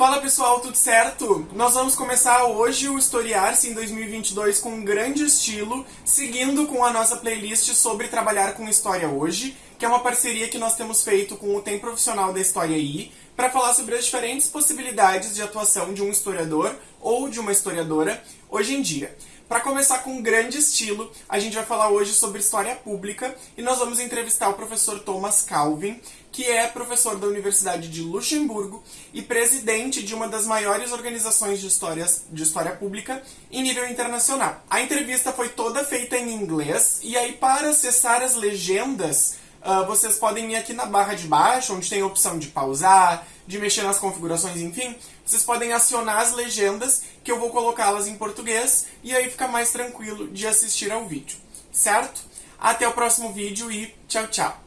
Fala pessoal, tudo certo? Nós vamos começar hoje o Historiar-se em 2022 com um grande estilo, seguindo com a nossa playlist sobre trabalhar com história hoje, que é uma parceria que nós temos feito com o Tem Profissional da História aí, para falar sobre as diferentes possibilidades de atuação de um historiador ou de uma historiadora hoje em dia. Para começar com um grande estilo, a gente vai falar hoje sobre história pública e nós vamos entrevistar o professor Thomas Calvin, que é professor da Universidade de Luxemburgo e presidente de uma das maiores organizações de, histórias, de história pública em nível internacional. A entrevista foi toda feita em inglês e aí para acessar as legendas Uh, vocês podem ir aqui na barra de baixo, onde tem a opção de pausar, de mexer nas configurações, enfim. Vocês podem acionar as legendas, que eu vou colocá-las em português, e aí fica mais tranquilo de assistir ao vídeo, certo? Até o próximo vídeo e tchau, tchau!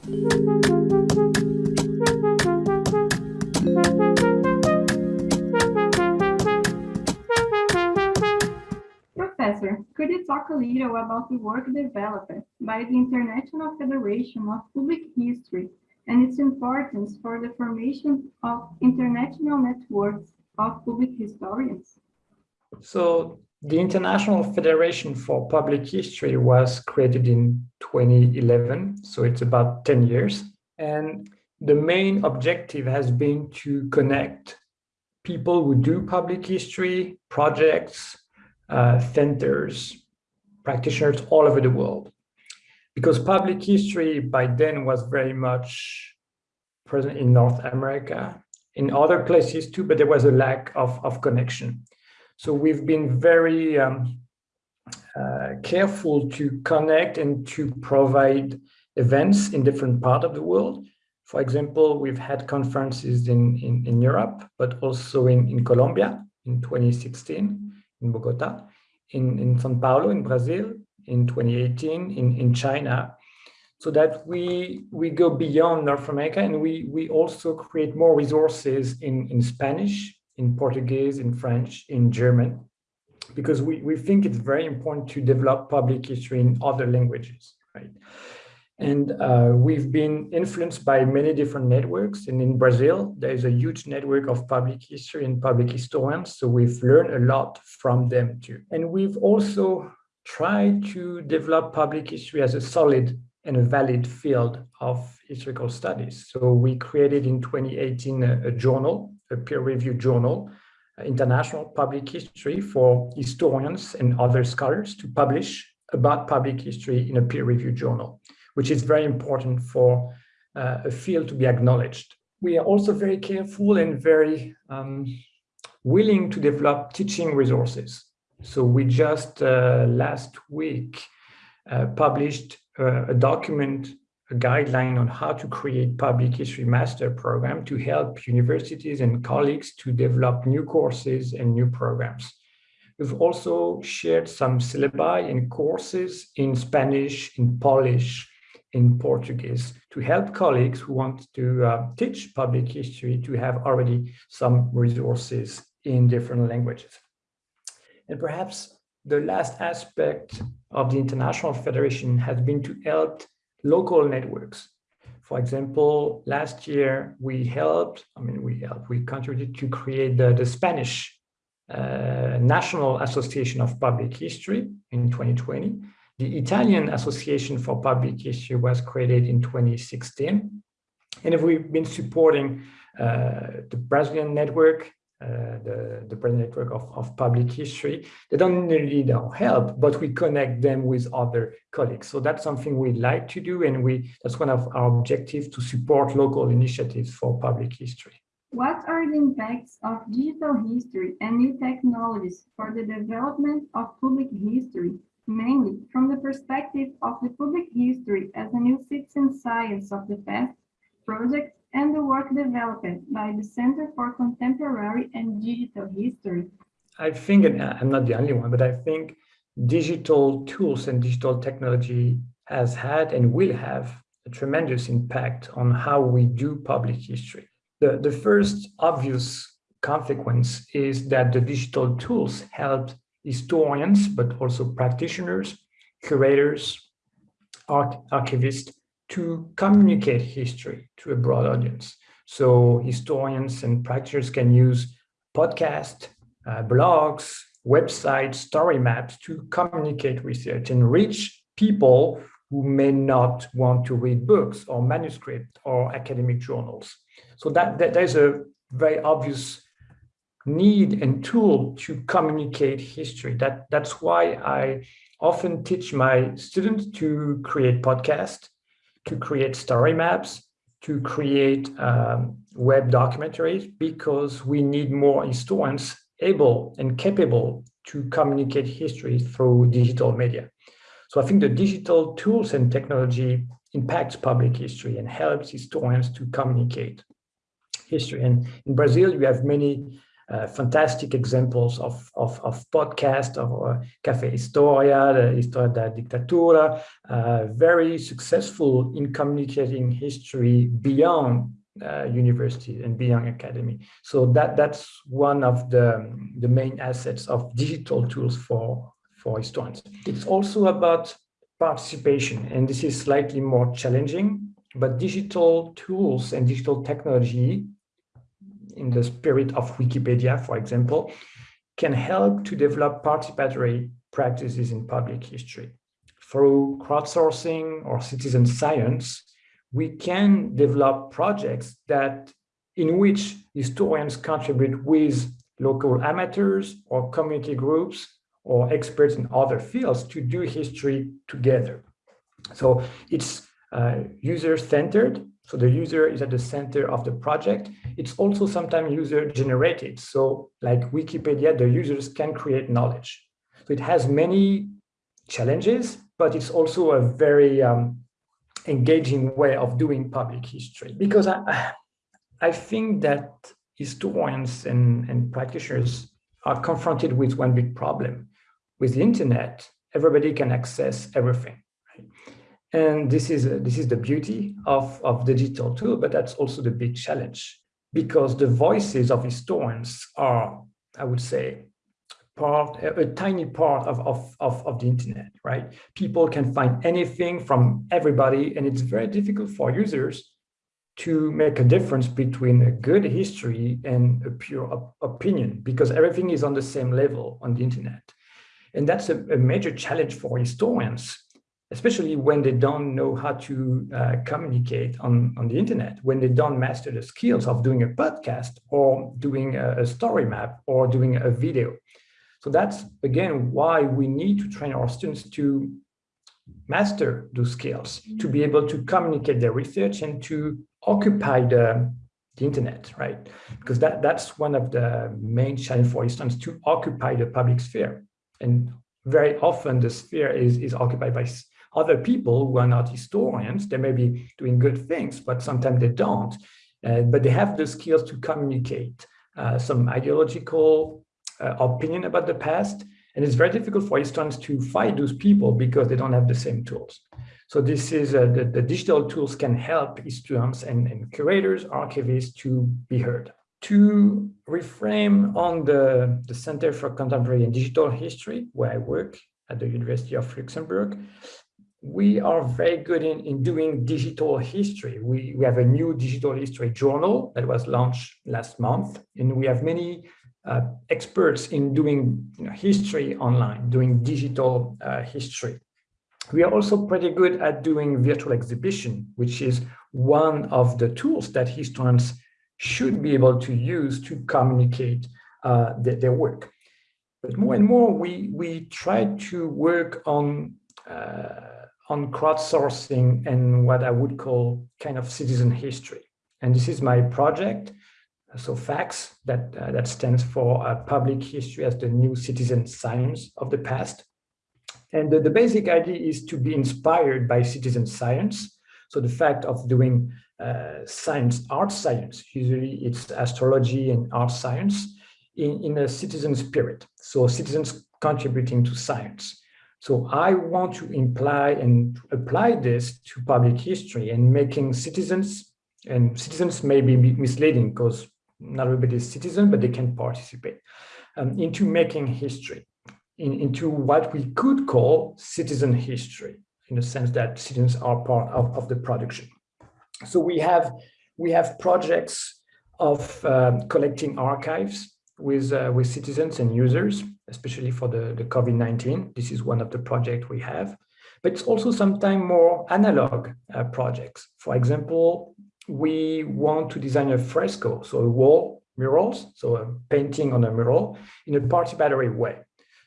Talk a little about the work developed by the International Federation of Public History and its importance for the formation of international networks of public historians? So the International Federation for Public History was created in 2011, so it's about 10 years. And the main objective has been to connect people who do public history, projects, uh, centers, practitioners all over the world. Because public history by then was very much present in North America, in other places too, but there was a lack of, of connection. So we've been very um, uh, careful to connect and to provide events in different parts of the world. For example, we've had conferences in, in, in Europe, but also in, in Colombia in 2016 in Bogota, in, in Sao Paulo, in Brazil, in 2018, in, in China, so that we we go beyond North America and we we also create more resources in in Spanish, in Portuguese, in French, in German, because we we think it's very important to develop public history in other languages, right? And uh, we've been influenced by many different networks. And in Brazil, there is a huge network of public history and public historians. So we've learned a lot from them too. And we've also tried to develop public history as a solid and a valid field of historical studies. So we created in 2018 a, a journal, a peer-reviewed journal, uh, International Public History for historians and other scholars to publish about public history in a peer-reviewed journal which is very important for uh, a field to be acknowledged. We are also very careful and very um, willing to develop teaching resources. So we just uh, last week uh, published uh, a document, a guideline on how to create public history master program to help universities and colleagues to develop new courses and new programs. We've also shared some syllabi and courses in Spanish, in Polish, in Portuguese to help colleagues who want to uh, teach public history to have already some resources in different languages. And perhaps the last aspect of the International Federation has been to help local networks. For example, last year we helped, I mean, we helped, we contributed to create the, the Spanish uh, National Association of Public History in 2020. The Italian Association for Public History was created in 2016. And if we've been supporting uh, the Brazilian network, uh, the, the Brazilian network of, of public history, they don't need our help, but we connect them with other colleagues. So that's something we like to do. And we that's one of our objectives to support local initiatives for public history. What are the impacts of digital history and new technologies for the development of public history mainly from the perspective of the public history as a new citizen science of the past project and the work developed by the Center for Contemporary and Digital History? I think, and I'm not the only one, but I think digital tools and digital technology has had and will have a tremendous impact on how we do public history. The, the first obvious consequence is that the digital tools help historians, but also practitioners, curators, arch archivists to communicate history to a broad audience. So historians and practitioners can use podcasts, uh, blogs, websites, story maps to communicate research and reach people who may not want to read books or manuscript or academic journals. So that, that there's a very obvious need and tool to communicate history. That, that's why I often teach my students to create podcasts, to create story maps, to create um, web documentaries, because we need more historians able and capable to communicate history through digital media. So I think the digital tools and technology impacts public history and helps historians to communicate history. And in Brazil, you have many uh, fantastic examples of, of, of podcast, of uh, Café Historia, the Historia da Dictadura, uh, very successful in communicating history beyond uh, university and beyond academy. So that that's one of the, the main assets of digital tools for, for historians. It's also about participation, and this is slightly more challenging, but digital tools and digital technology in the spirit of Wikipedia, for example, can help to develop participatory practices in public history. Through crowdsourcing or citizen science, we can develop projects that in which historians contribute with local amateurs or community groups or experts in other fields to do history together. So it's uh, user-centered so the user is at the center of the project. It's also sometimes user generated. So like Wikipedia, the users can create knowledge. So it has many challenges, but it's also a very um, engaging way of doing public history. Because I, I think that historians and, and practitioners are confronted with one big problem. With the internet, everybody can access everything. Right? And this is, this is the beauty of, of digital tool, but that's also the big challenge because the voices of historians are, I would say, part, a, a tiny part of, of, of, of the internet, right? People can find anything from everybody, and it's very difficult for users to make a difference between a good history and a pure op opinion because everything is on the same level on the internet. And that's a, a major challenge for historians especially when they don't know how to uh, communicate on, on the internet, when they don't master the skills of doing a podcast or doing a, a, story map or doing a video. So that's, again, why we need to train our students to master those skills, to be able to communicate their research and to occupy the, the internet, right? Because that, that's one of the main challenges for students to occupy the public sphere. And very often the sphere is, is occupied by other people who are not historians, they may be doing good things, but sometimes they don't. Uh, but they have the skills to communicate uh, some ideological uh, opinion about the past. And it's very difficult for historians to fight those people because they don't have the same tools. So this is uh, the, the, digital tools can help historians and, and curators, archivists to be heard. To reframe on the, the Center for Contemporary and Digital History, where I work at the University of Luxembourg, we are very good in, in doing digital history. We, we have a new digital history journal that was launched last month, and we have many uh, experts in doing you know, history online, doing digital uh, history. We are also pretty good at doing virtual exhibition, which is one of the tools that historians should be able to use to communicate uh, their, their work. But more and more, we, we try to work on uh, on crowdsourcing and what I would call kind of citizen history. And this is my project. So PHACS, that, uh, that stands for uh, Public History as the New Citizen Science of the Past. And the, the basic idea is to be inspired by citizen science. So the fact of doing uh, science, art science, usually it's astrology and art science in, in a citizen spirit. So citizens contributing to science. So I want to imply and apply this to public history and making citizens, and citizens may be misleading because not everybody is citizen, but they can participate, um, into making history, in, into what we could call citizen history, in the sense that citizens are part of, of the production. So we have, we have projects of um, collecting archives with, uh, with citizens and users, especially for the, the COVID-19. This is one of the projects we have, but it's also sometimes more analog uh, projects. For example, we want to design a fresco, so a wall murals, so a painting on a mural in a participatory way.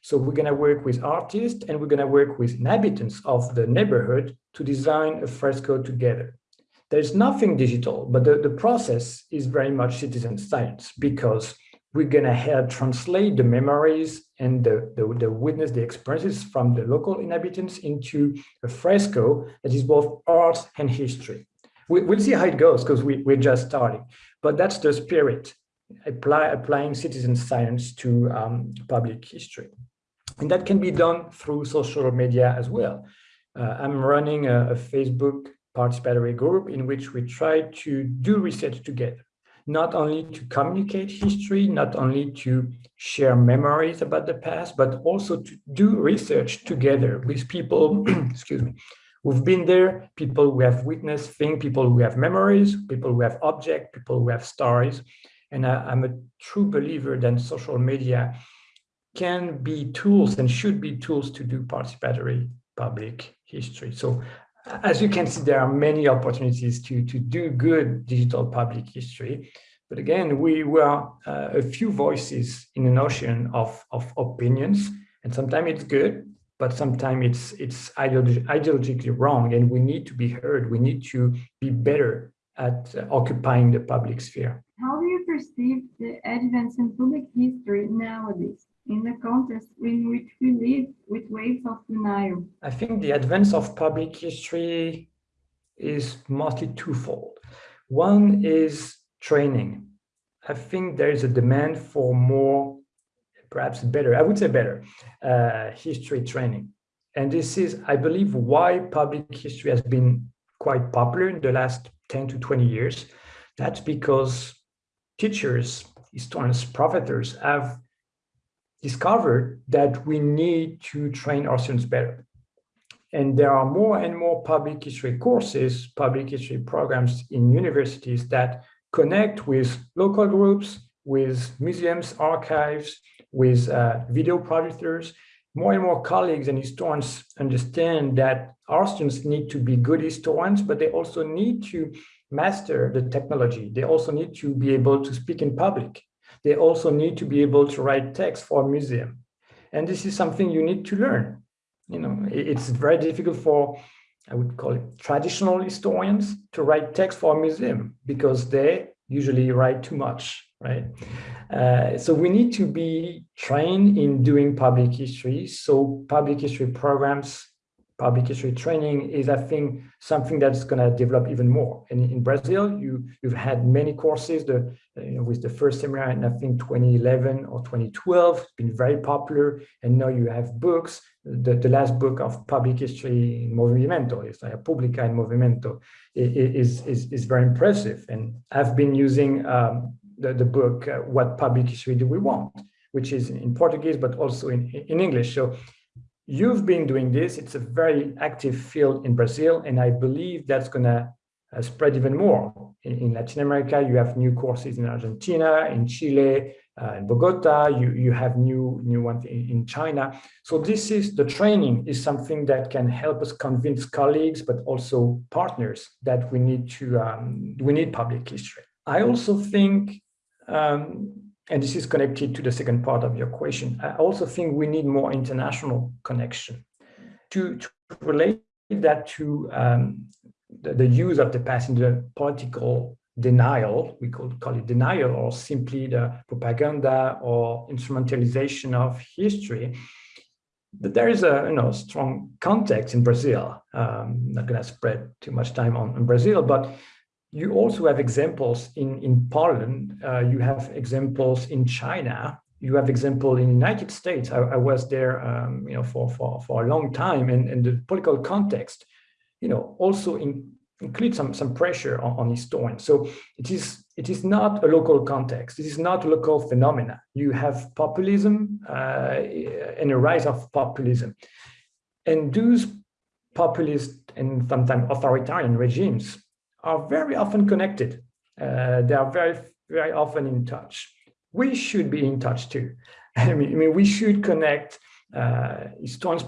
So we're going to work with artists and we're going to work with inhabitants of the neighborhood to design a fresco together. There's nothing digital, but the, the process is very much citizen science because we're going to help translate the memories and the, the, the, witness, the experiences from the local inhabitants into a fresco that is both art and history. We, will see how it goes because we, we're just starting, but that's the spirit, apply, applying citizen science to um, public history. And that can be done through social media as well. Uh, I'm running a, a Facebook participatory group in which we try to do research together, not only to communicate history, not only to share memories about the past, but also to do research together with people, excuse me, who've been there, people who have witnessed things, people who have memories, people who have objects, people who have stories. And I, I'm a true believer that social media can be tools and should be tools to do participatory public history. So as you can see, there are many opportunities to, to do good digital public history. But again, we were uh, a few voices in an ocean of, of opinions, and sometimes it's good, but sometimes it's it's ideolog ideologically wrong, and we need to be heard. We need to be better at uh, occupying the public sphere. How do you perceive the advance in public history nowadays? In the context in which we live with waves of denial? I think the advance of public history is mostly twofold. One is training. I think there is a demand for more, perhaps better, I would say better, uh, history training. And this is, I believe, why public history has been quite popular in the last 10 to 20 years. That's because teachers, historians, professors have discovered that we need to train our students better. And there are more and more public history courses, public history programs in universities that connect with local groups, with museums, archives, with uh, video projectors. More and more colleagues and historians understand that our students need to be good historians, but they also need to master the technology. They also need to be able to speak in public they also need to be able to write text for a museum. And this is something you need to learn. You know, it's very difficult for, I would call it traditional historians to write text for a museum because they usually write too much, right? Uh, so we need to be trained in doing public history. So public history programs public history training is, I think, something that's going to develop even more. And in Brazil, you, you've had many courses the, you know, with the first seminar in, I think, 2011 or 2012, it's been very popular. And now you have books. The, the last book of public history in Movimento, it's like Publica in Movimento, is, is, is very impressive. And I've been using um, the, the book, uh, What Public History Do We Want? which is in Portuguese, but also in, in English. So You've been doing this. It's a very active field in Brazil, and I believe that's going to uh, spread even more. In, in, Latin America, you have new courses in Argentina, in Chile, uh, in Bogota, you, you have new, new ones in, in China. So this is, the training is something that can help us convince colleagues, but also partners that we need to, um, we need public history. I also think um, and this is connected to the second part of your question. I also think we need more international connection to, to relate that to um, the, the, use of the the political denial, we could call it denial, or simply the propaganda or instrumentalization of history. But there is a you know strong context in Brazil. Um, not going to spread too much time on, on Brazil, but you also have examples in, in Poland, uh, you have examples in China, you have example in the United States. I, I was there, um, you know, for, for, for a long time and, and the political context, you know, also in, include some, some pressure on, on historians. So it is, it is not a local context. It is not a local phenomena. You have populism uh, and a rise of populism. And those populist and sometimes authoritarian regimes are very often connected. Uh, they are very, very often in touch. we should be in touch too. I mean, I mean we should connect uh,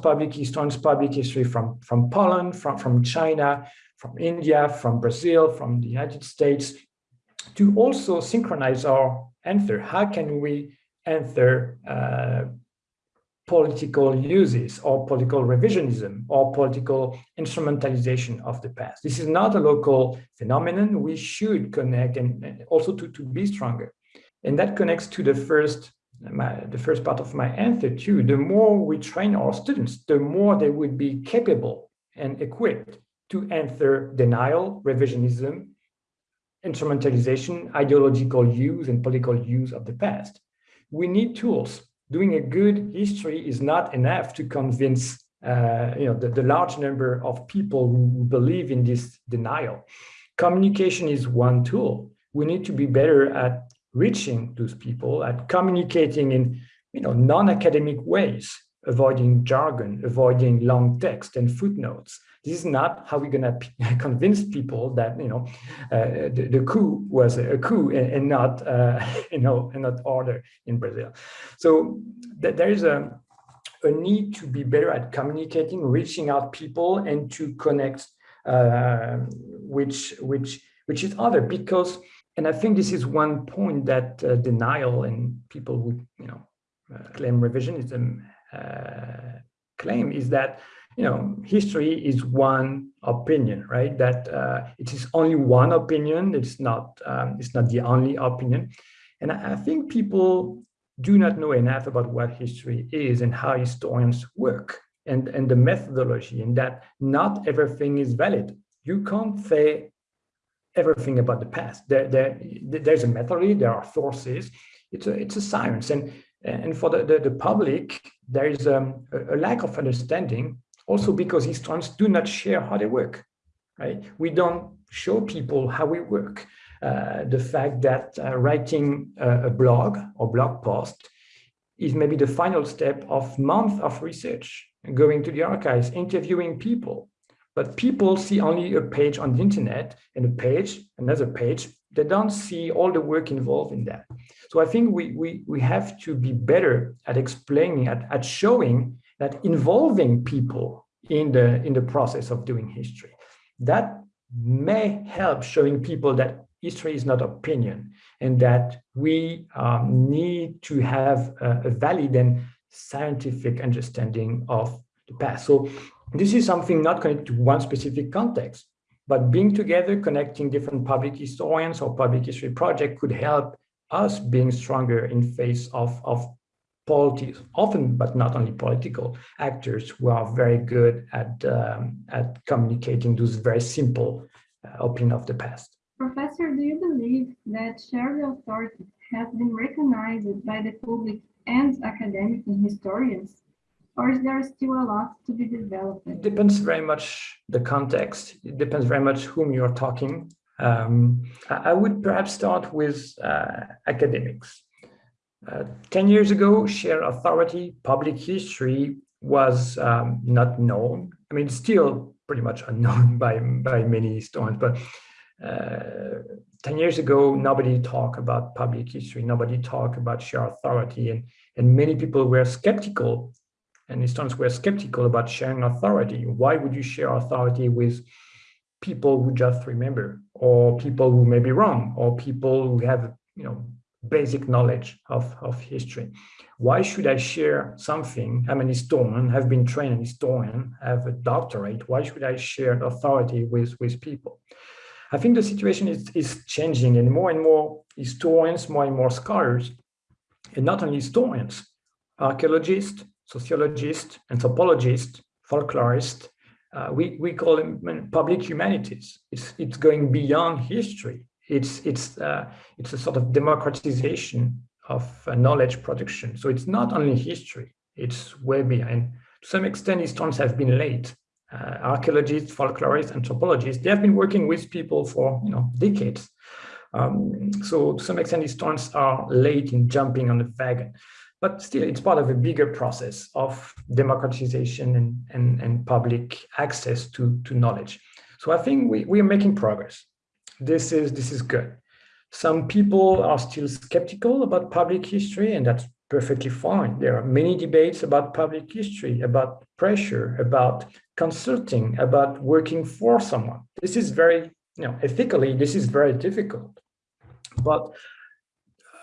public, historians public history from, from Poland, from, from China, from India, from Brazil, from the United States, to also synchronize our answer. How can we answer uh, political uses or political revisionism or political instrumentalization of the past. This is not a local phenomenon. We should connect and also to, to be stronger. And that connects to the first my, the first part of my answer too. The more we train our students, the more they would be capable and equipped to answer denial, revisionism, instrumentalization, ideological use and political use of the past. We need tools doing a good history is not enough to convince uh, you know, the, the large number of people who believe in this denial. Communication is one tool. We need to be better at reaching those people, at communicating in you know, non-academic ways, avoiding jargon, avoiding long text and footnotes, this is not how we're going to convince people that you know uh, the, the, coup was a coup and, and not uh, you know and not order in Brazil. So th there is a a need to be better at communicating, reaching out people, and to connect uh, which which which is other because and I think this is one point that uh, denial and people who you know uh, claim revisionism uh, claim is that you know, history is one opinion, right? That uh, it is only one opinion. It's not, um, it's not the only opinion. And I, think people do not know enough about what history is and how historians work and, and the methodology and that not everything is valid. You can't say everything about the past. There, there, there's a methodology, there are sources. It's a, it's a science. And, and for the, the, the public, there is um, a, a lack of understanding also because historians do not share how they work, right? We don't show people how we work. Uh, the fact that uh, writing a, a, blog or blog post is maybe the final step of months of research, going to the archives, interviewing people. But people see only a page on the internet and a page, another page. They don't see all the work involved in that. So I think we, we, we have to be better at explaining, at, at showing that involving people in the in the process of doing history that may help showing people that history is not opinion and that we um, need to have a, a, valid and scientific understanding of the past. So this is something not connected to one specific context but being together connecting different public historians or public history project could help us being stronger in face of of politics, often, but not only political actors who are very good at, um, at communicating those very simple uh, opinion of the past. Professor, do you believe that shared authority has been recognized by the public and academic and historians? Or is there still a lot to be developed? It depends very much the context. It depends very much whom you're talking. Um, I would perhaps start with uh, academics. Uh, 10 years ago, shared authority, public history was um, not known. I mean, still pretty much unknown by, by many historians, but uh, 10 years ago, nobody talked about public history, nobody talked about shared authority, and, and many people were skeptical, and historians were skeptical about sharing authority. Why would you share authority with people who just remember, or people who may be wrong, or people who have, you know, basic knowledge of, of history. Why should I share something? I'm an historian, have been trained an historian, have a doctorate. Why should I share authority with, with people? I think the situation is, is changing and more and more historians, more and more scholars, and not only historians, archaeologists, sociologists, anthropologists, folklorists, uh, we, we call them public humanities. It's, it's going beyond history it's it's uh, it's a sort of democratization of uh, knowledge production. So it's not only history; it's way behind. To some extent, historians have been late. Uh, archaeologists, folklorists, anthropologists, they have been working with people for you know decades. Um, so to some extent, historians are late in jumping on the wagon. But still, it's part of a bigger process of democratization and, and, and public access to, to knowledge. So I think we, we are making progress this is this is good Some people are still skeptical about public history, and that's perfectly fine. There are many debates about public history, about pressure, about consulting, about working for someone. This is very, you know, ethically, this is very difficult. But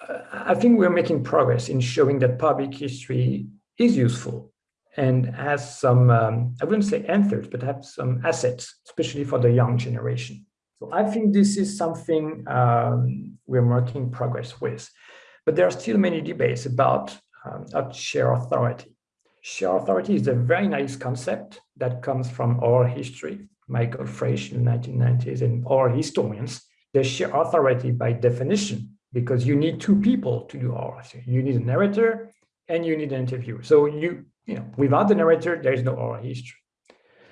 uh, I think we're making progress in showing that public history is useful and has some, um, I wouldn't say answers, but have some assets, especially for the young generation. So I think this is something um, we're making progress with. But there are still many debates about, um, share authority. Share authority is a very nice concept that comes from oral history. Michael Frisch in the 1990s and oral historians, they share authority by definition because you need two people to do oral history. You need a narrator and you need an interviewer. So you, you know, without the narrator, there is no oral history.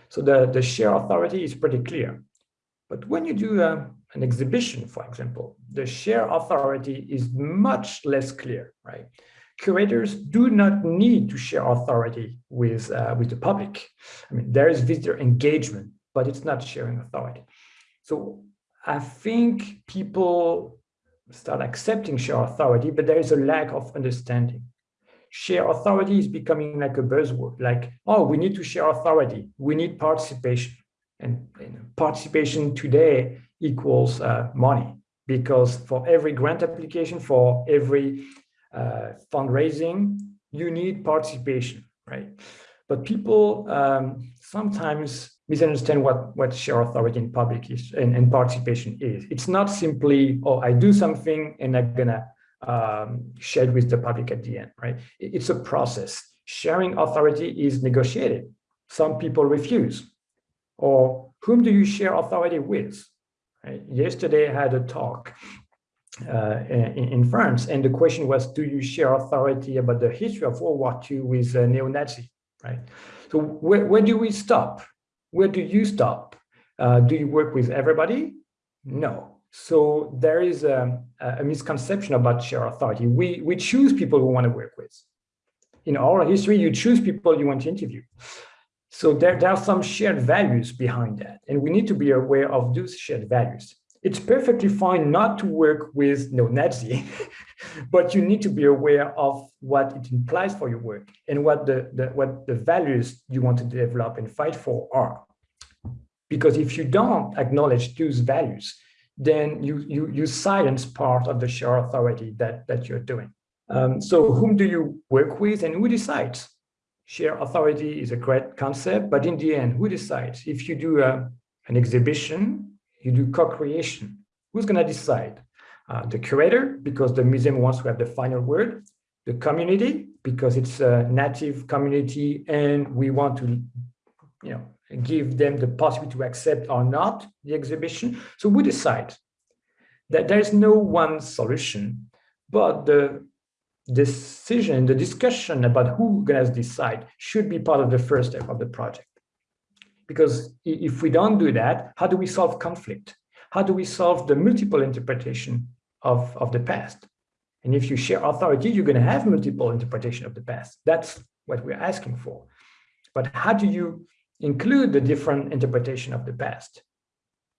So the, the share authority is pretty clear. But when you do a, an exhibition, for example, the share authority is much less clear, right? Curators do not need to share authority with, uh, with the public. I mean, there is visitor engagement, but it's not sharing authority. So I think people start accepting share authority, but there is a lack of understanding. Share authority is becoming like a buzzword, like, oh, we need to share authority. We need participation. And, participation today equals uh, money because for every grant application, for every uh, fundraising, you need participation, right? But people um, sometimes misunderstand what, what share authority in public is and, and participation is. It's not simply, oh, I do something and I'm gonna um, share with the public at the end, right? It's a process. Sharing authority is negotiated. Some people refuse. Or whom do you share authority with? Right? Yesterday I had a talk uh, in, in, France, and the question was, do you share authority about the history of World War II with uh, neo-Nazi, right? So where, where do we stop? Where do you stop? Uh, do you work with everybody? No. So there is a, a, misconception about share authority. We, we choose people we want to work with. In our history, you choose people you want to interview. So there, there are some shared values behind that, and we need to be aware of those shared values. It's perfectly fine not to work with neo-Nazi, but you need to be aware of what it implies for your work and what the, the, what the values you want to develop and fight for are. Because if you don't acknowledge those values, then you, you, you silence part of the shared authority that, that you're doing. Um, so whom do you work with and who decides? Share authority is a great concept, but in the end, who decides? If you do a, an exhibition, you do co-creation, who's going to decide? Uh, the curator, because the museum wants to have the final word, the community, because it's a native community and we want to, you know, give them the possibility to accept or not the exhibition. So we decide that there is no one solution, but the decision, the discussion about who gonna decide should be part of the first step of the project. Because if we don't do that, how do we solve conflict? How do we solve the multiple interpretation of, of the past? And if you share authority, you're gonna have multiple interpretation of the past. That's what we're asking for. But how do you include the different interpretation of the past?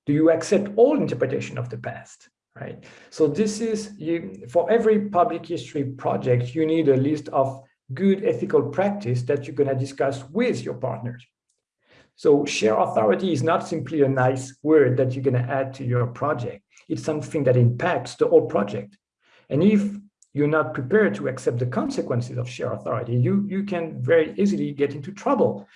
Do you accept all interpretation of the past? Right? So this is, you for every public history project, you need a list of good ethical practice that you're going to discuss with your partners. So share authority is not simply a nice word that you're going to add to your project. It's something that impacts the whole project. And if you're not prepared to accept the consequences of share authority, you, you can very easily get into trouble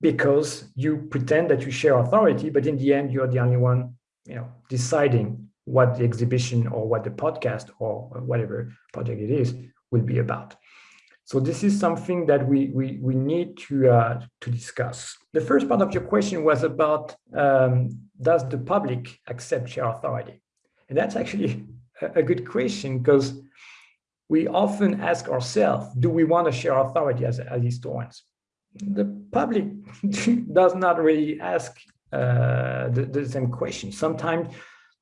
because you pretend that you share authority, but in the end, you're the only one you know, deciding what the exhibition or what the podcast or whatever project it is will be about. So this is something that we we we need to uh, to discuss. The first part of your question was about um, does the public accept share authority, and that's actually a, good question because we often ask ourselves, do we want to share authority as, as historians? The public does not really ask uh, the, the same question. Sometimes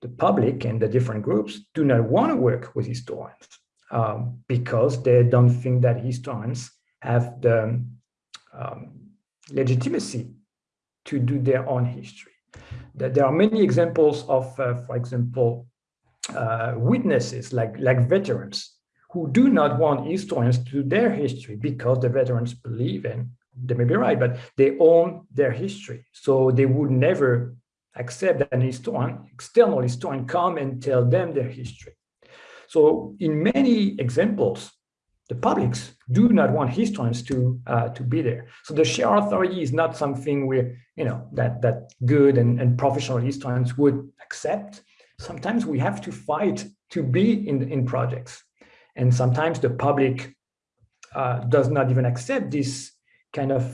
the public and the different groups do not want to work with historians um, because they don't think that historians have the um, legitimacy to do their own history. There are many examples of, uh, for example, uh, witnesses like, like veterans who do not want historians to do their history because the veterans believe in, they may be right, but they own their history. So they would never accept an historian, external historian come and tell them their history. So in many examples, the publics do not want historians to uh, to be there. So the share authority is not something where you know that that good and, and professional historians would accept. Sometimes we have to fight to be in in projects, and sometimes the public uh, does not even accept this kind of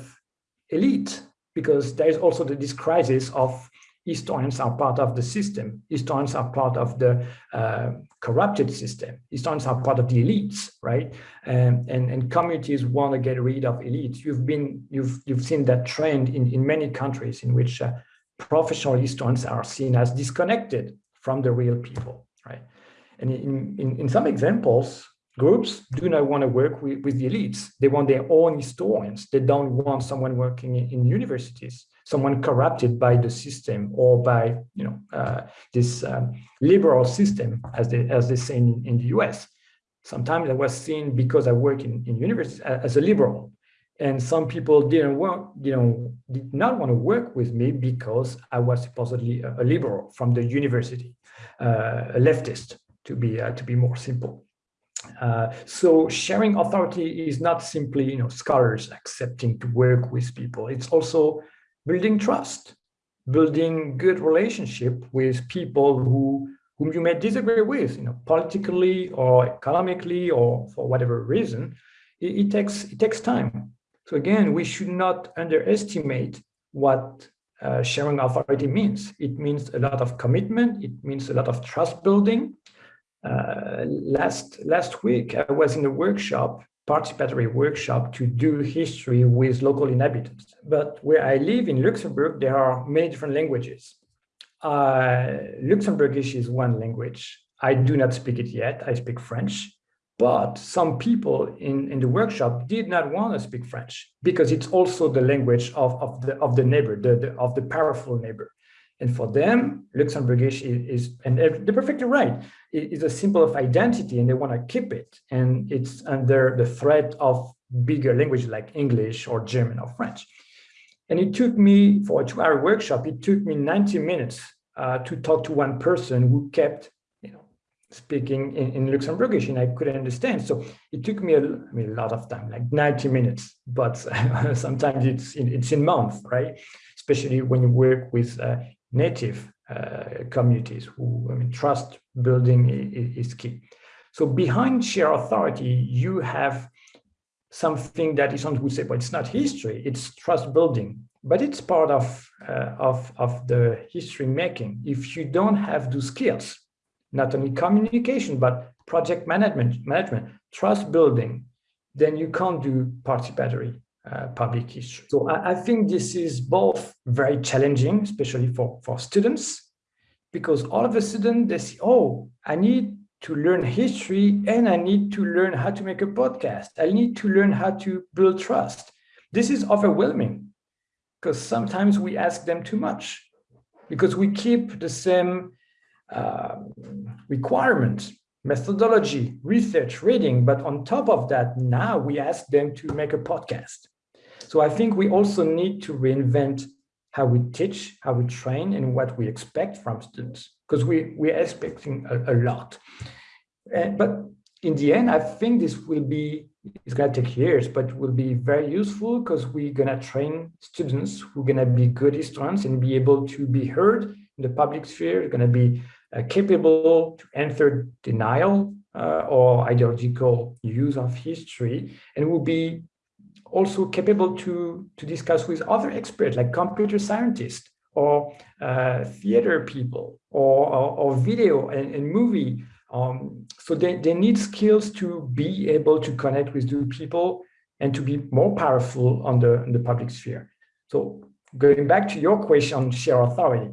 elite because there is also this crisis of historians are part of the system. Historians are part of the uh, corrupted system. Historians are part of the elites, right? Um, and and communities want to get rid of elites. You've been you've you've seen that trend in in many countries in which uh, professional historians are seen as disconnected from the real people, right? And in in, in some examples, groups do not want to work with, with the elites. They want their own historians. They don't want someone working in, in universities someone corrupted by the system or by you know uh, this um, liberal system as they as they say in, in the US. Sometimes I was seen because I work in, in university as a liberal. And some people didn't want, you know, did not want to work with me because I was supposedly a, a liberal from the university, uh, a leftist to be uh, to be more simple. Uh, so sharing authority is not simply, you know, scholars accepting to work with people. It's also building trust, building good relationship with people who whom you may disagree with, you know, politically or economically or for whatever reason, it, it takes it takes time. So again, we should not underestimate what uh, sharing authority means. It means a lot of commitment. It means a lot of trust building. Uh, last last week, I was in a workshop participatory workshop to do history with local inhabitants. But where I live in Luxembourg, there are many different languages. Uh, Luxembourgish is one language. I do not speak it yet. I speak French. But some people in, in the workshop did not want to speak French because it's also the language of, of, the, of the neighbor, the, the, of the powerful neighbor. And for them, Luxembourgish is, is, and they're perfectly right, is a symbol of identity and they want to keep it. And it's under the threat of bigger languages like English or German or French. And it took me, for a two hour workshop, it took me 90 minutes uh, to talk to one person who kept you know, speaking in, in Luxembourgish and I couldn't understand. So it took me a, I mean, a lot of time, like 90 minutes, but sometimes it's in, it's in months, right? Especially when you work with uh, native uh, communities who I mean, trust building is, key. So behind share authority, you have something that is on would say, well, it's not history, it's trust building, but it's part of, uh, of, of the history making. If you don't have those skills, not only communication, but project management, management, trust building, then you can't do participatory uh, public history. So I, I, think this is both very challenging, especially for, for students, because all of a sudden they say, oh, I need to learn history and I need to learn how to make a podcast. I need to learn how to build trust. This is overwhelming because sometimes we ask them too much because we keep the same uh, requirements methodology, research, reading, but on top of that, now we ask them to make a podcast. So I think we also need to reinvent how we teach, how we train, and what we expect from students, because we, we're expecting a, a lot. And, but in the end, I think this will be, it's to take years, but will be very useful because we're going to train students who are going to be good historians and be able to be heard in the public sphere, going to be uh, capable to answer denial uh, or ideological use of history, and will be also capable to, to discuss with other experts like computer scientists or uh, theater people or, or, or video and, and movie. Um, so they, they need skills to be able to connect with new people and to be more powerful on the, on the public sphere. So going back to your question on share authority,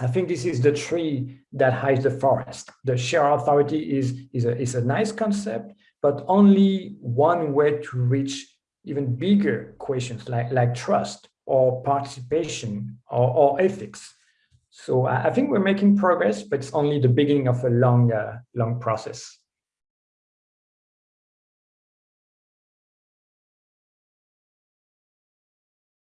I think this is the tree that hides the forest. The share authority is, is, a, is a nice concept, but only one way to reach even bigger questions like, like trust or participation or, or ethics. So I think we're making progress, but it's only the beginning of a long, uh, long process.